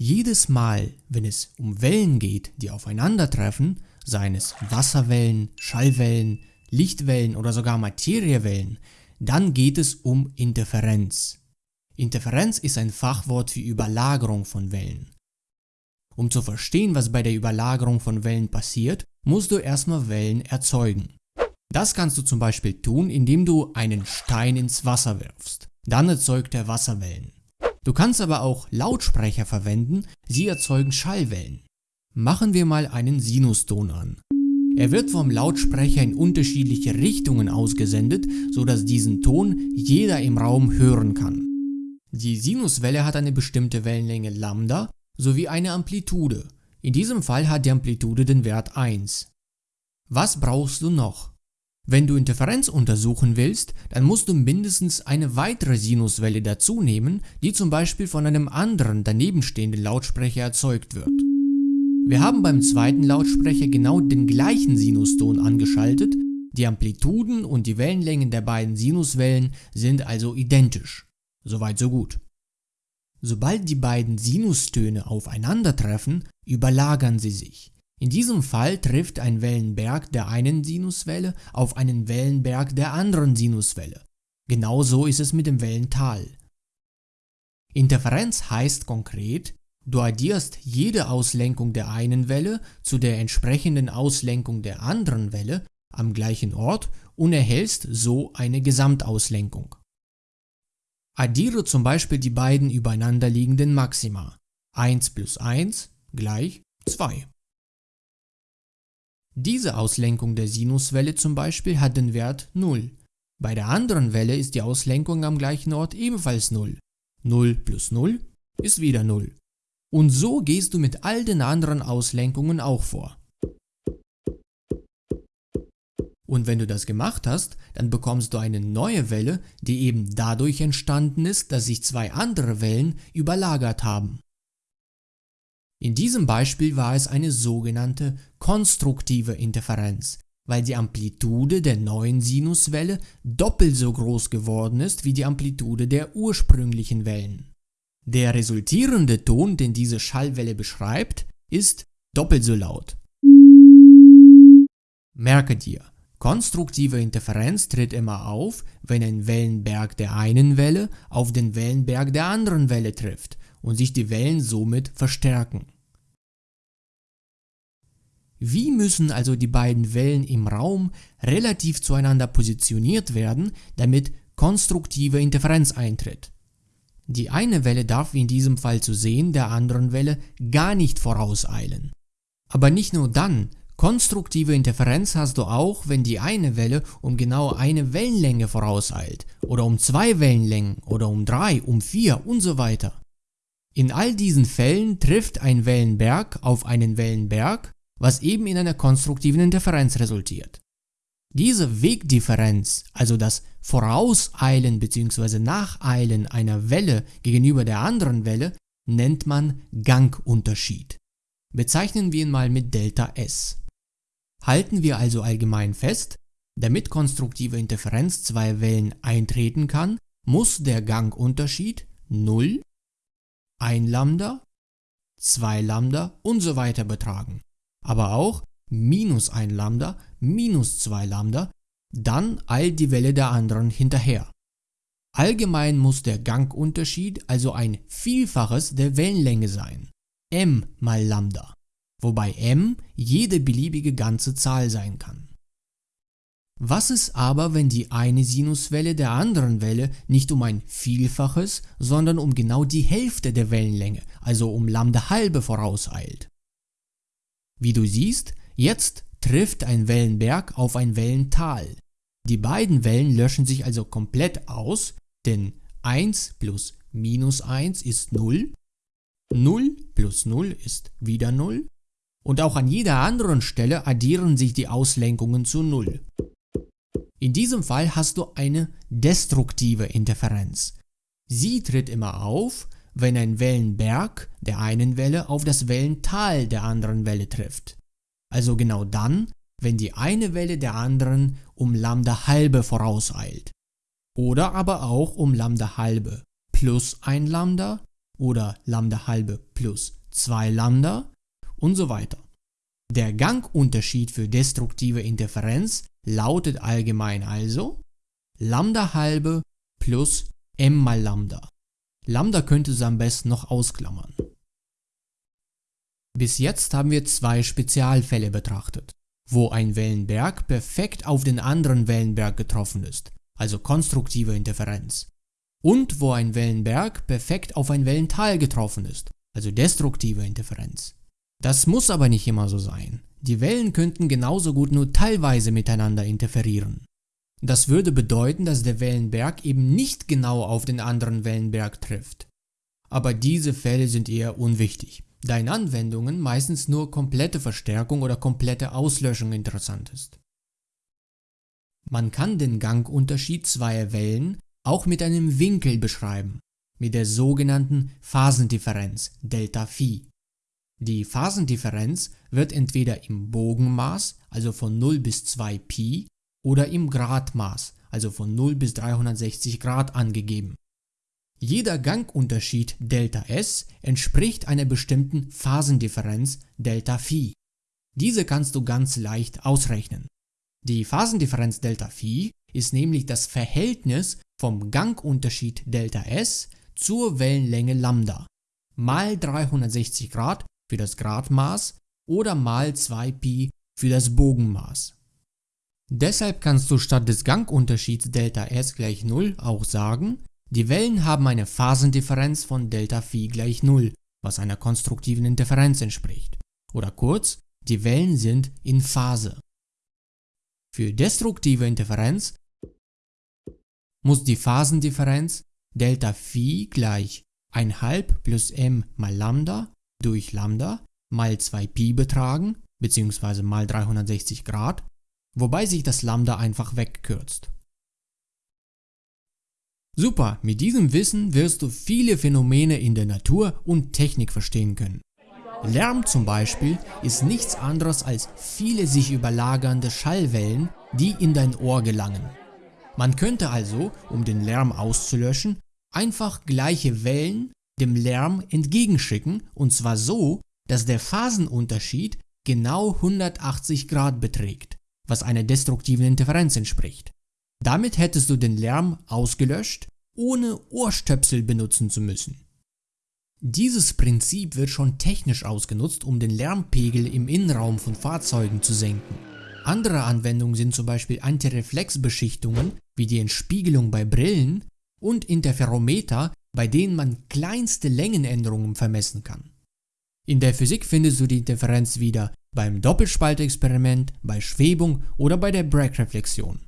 Jedes Mal, wenn es um Wellen geht, die aufeinandertreffen, seien es Wasserwellen, Schallwellen, Lichtwellen oder sogar Materiewellen, dann geht es um Interferenz. Interferenz ist ein Fachwort für Überlagerung von Wellen. Um zu verstehen, was bei der Überlagerung von Wellen passiert, musst du erstmal Wellen erzeugen. Das kannst du zum Beispiel tun, indem du einen Stein ins Wasser wirfst. Dann erzeugt er Wasserwellen. Du kannst aber auch Lautsprecher verwenden, sie erzeugen Schallwellen. Machen wir mal einen Sinuston an. Er wird vom Lautsprecher in unterschiedliche Richtungen ausgesendet, sodass diesen Ton jeder im Raum hören kann. Die Sinuswelle hat eine bestimmte Wellenlänge Lambda sowie eine Amplitude. In diesem Fall hat die Amplitude den Wert 1. Was brauchst du noch? Wenn du Interferenz untersuchen willst, dann musst du mindestens eine weitere Sinuswelle dazu nehmen, die zum Beispiel von einem anderen danebenstehenden Lautsprecher erzeugt wird. Wir haben beim zweiten Lautsprecher genau den gleichen Sinuston angeschaltet, die Amplituden und die Wellenlängen der beiden Sinuswellen sind also identisch. Soweit so gut. Sobald die beiden Sinustöne aufeinandertreffen, überlagern sie sich. In diesem Fall trifft ein Wellenberg der einen Sinuswelle auf einen Wellenberg der anderen Sinuswelle. Genauso ist es mit dem Wellental. Interferenz heißt konkret, Du addierst jede Auslenkung der einen Welle zu der entsprechenden Auslenkung der anderen Welle am gleichen Ort und erhältst so eine Gesamtauslenkung. Addiere zum Beispiel die beiden übereinander liegenden Maxima. 1 plus 1 gleich 2. Diese Auslenkung der Sinuswelle zum Beispiel hat den Wert 0. Bei der anderen Welle ist die Auslenkung am gleichen Ort ebenfalls 0. 0 plus 0 ist wieder 0. Und so gehst du mit all den anderen Auslenkungen auch vor. Und wenn du das gemacht hast, dann bekommst du eine neue Welle, die eben dadurch entstanden ist, dass sich zwei andere Wellen überlagert haben. In diesem Beispiel war es eine sogenannte konstruktive Interferenz, weil die Amplitude der neuen Sinuswelle doppelt so groß geworden ist wie die Amplitude der ursprünglichen Wellen. Der resultierende Ton, den diese Schallwelle beschreibt, ist doppelt so laut. Merke dir, konstruktive Interferenz tritt immer auf, wenn ein Wellenberg der einen Welle auf den Wellenberg der anderen Welle trifft und sich die Wellen somit verstärken. Wie müssen also die beiden Wellen im Raum relativ zueinander positioniert werden, damit konstruktive Interferenz eintritt? Die eine Welle darf wie in diesem Fall zu sehen der anderen Welle gar nicht vorauseilen. Aber nicht nur dann, konstruktive Interferenz hast du auch, wenn die eine Welle um genau eine Wellenlänge vorauseilt oder um zwei Wellenlängen oder um drei, um vier und so weiter. In all diesen Fällen trifft ein Wellenberg auf einen Wellenberg, was eben in einer konstruktiven Interferenz resultiert. Diese Wegdifferenz, also das Vorauseilen bzw. Nacheilen einer Welle gegenüber der anderen Welle, nennt man Gangunterschied. Bezeichnen wir ihn mal mit Delta S. Halten wir also allgemein fest, damit konstruktive Interferenz zwei Wellen eintreten kann, muss der Gangunterschied 0, 1 Lambda, 2 Lambda und so weiter betragen. Aber auch minus 1 Lambda, minus 2 Lambda, dann eilt die Welle der anderen hinterher. Allgemein muss der Gangunterschied also ein Vielfaches der Wellenlänge sein, m mal Lambda, wobei m jede beliebige ganze Zahl sein kann. Was ist aber, wenn die eine Sinuswelle der anderen Welle nicht um ein Vielfaches, sondern um genau die Hälfte der Wellenlänge, also um Lambda halbe vorauseilt? Wie du siehst, Jetzt trifft ein Wellenberg auf ein Wellental. Die beiden Wellen löschen sich also komplett aus, denn 1 plus minus 1 ist 0, 0 plus 0 ist wieder 0 und auch an jeder anderen Stelle addieren sich die Auslenkungen zu 0. In diesem Fall hast du eine destruktive Interferenz. Sie tritt immer auf, wenn ein Wellenberg der einen Welle auf das Wellental der anderen Welle trifft. Also genau dann, wenn die eine Welle der anderen um Lambda halbe vorauseilt. Oder aber auch um Lambda halbe plus ein Lambda, oder Lambda halbe plus 2 Lambda und so weiter. Der Gangunterschied für destruktive Interferenz lautet allgemein also Lambda halbe plus m mal Lambda. Lambda könnte es am besten noch ausklammern. Bis jetzt haben wir zwei Spezialfälle betrachtet, wo ein Wellenberg perfekt auf den anderen Wellenberg getroffen ist, also konstruktive Interferenz, und wo ein Wellenberg perfekt auf ein Wellental getroffen ist, also destruktive Interferenz. Das muss aber nicht immer so sein. Die Wellen könnten genauso gut nur teilweise miteinander interferieren. Das würde bedeuten, dass der Wellenberg eben nicht genau auf den anderen Wellenberg trifft. Aber diese Fälle sind eher unwichtig, da in Anwendungen meistens nur komplette Verstärkung oder komplette Auslöschung interessant ist. Man kann den Gangunterschied zweier Wellen auch mit einem Winkel beschreiben, mit der sogenannten Phasendifferenz Delta Phi. Die Phasendifferenz wird entweder im Bogenmaß, also von 0 bis 2 Pi, oder im Gradmaß, also von 0 bis 360 Grad angegeben. Jeder Gangunterschied Δs entspricht einer bestimmten Phasendifferenz Δφ. Diese kannst du ganz leicht ausrechnen. Die Phasendifferenz Δφ ist nämlich das Verhältnis vom Gangunterschied Δs zur Wellenlänge Lambda mal 360 Grad für das Gradmaß oder mal 2π für das Bogenmaß. Deshalb kannst du statt des Gangunterschieds ΔS gleich 0 auch sagen, die Wellen haben eine Phasendifferenz von ΔΦ gleich 0, was einer konstruktiven Interferenz entspricht. Oder kurz, die Wellen sind in Phase. Für destruktive Interferenz muss die Phasendifferenz ΔΦ gleich 1,5 plus m mal Lambda durch Lambda mal 2pi betragen, bzw. mal 360 Grad, wobei sich das Lambda einfach wegkürzt. Super, mit diesem Wissen wirst du viele Phänomene in der Natur und Technik verstehen können. Lärm zum Beispiel ist nichts anderes als viele sich überlagernde Schallwellen, die in dein Ohr gelangen. Man könnte also, um den Lärm auszulöschen, einfach gleiche Wellen dem Lärm entgegenschicken und zwar so, dass der Phasenunterschied genau 180 Grad beträgt, was einer destruktiven Interferenz entspricht. Damit hättest du den Lärm ausgelöscht, ohne Ohrstöpsel benutzen zu müssen. Dieses Prinzip wird schon technisch ausgenutzt, um den Lärmpegel im Innenraum von Fahrzeugen zu senken. Andere Anwendungen sind zum Beispiel Antireflexbeschichtungen wie die Entspiegelung bei Brillen und Interferometer, bei denen man kleinste Längenänderungen vermessen kann. In der Physik findest du die Interferenz wieder beim Doppelspaltexperiment, bei Schwebung oder bei der Bragg-Reflexion.